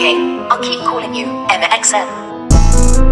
Okay, I'll keep calling you MXM.